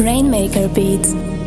Rainmaker Beats.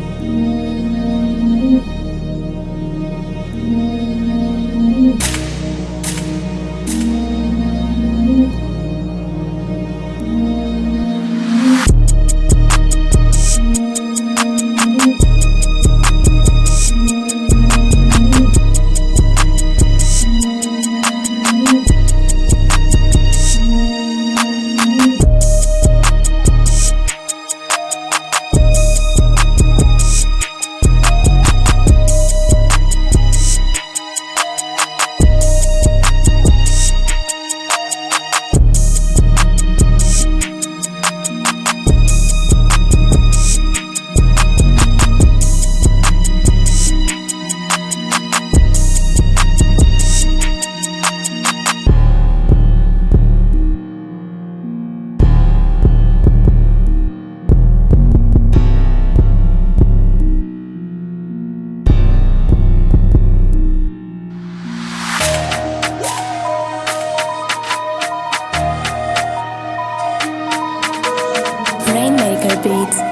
Beats.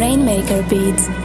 Rainmaker Beats.